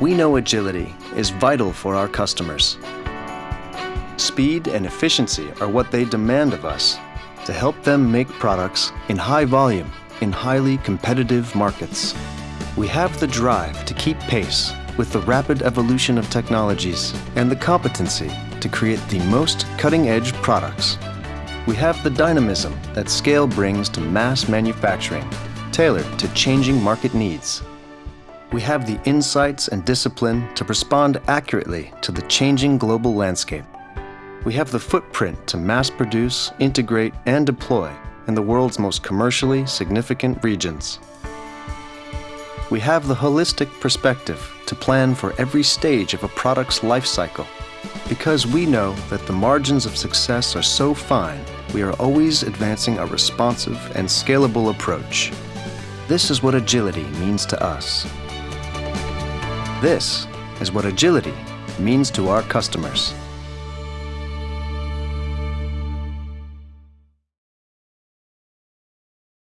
We know agility is vital for our customers. Speed and efficiency are what they demand of us to help them make products in high volume in highly competitive markets. We have the drive to keep pace with the rapid evolution of technologies and the competency to create the most cutting-edge products. We have the dynamism that scale brings to mass manufacturing, tailored to changing market needs. We have the insights and discipline to respond accurately to the changing global landscape. We have the footprint to mass produce, integrate, and deploy in the world's most commercially significant regions. We have the holistic perspective to plan for every stage of a product's life cycle because we know that the margins of success are so fine, we are always advancing a responsive and scalable approach. This is what agility means to us. This is what agility means to our customers.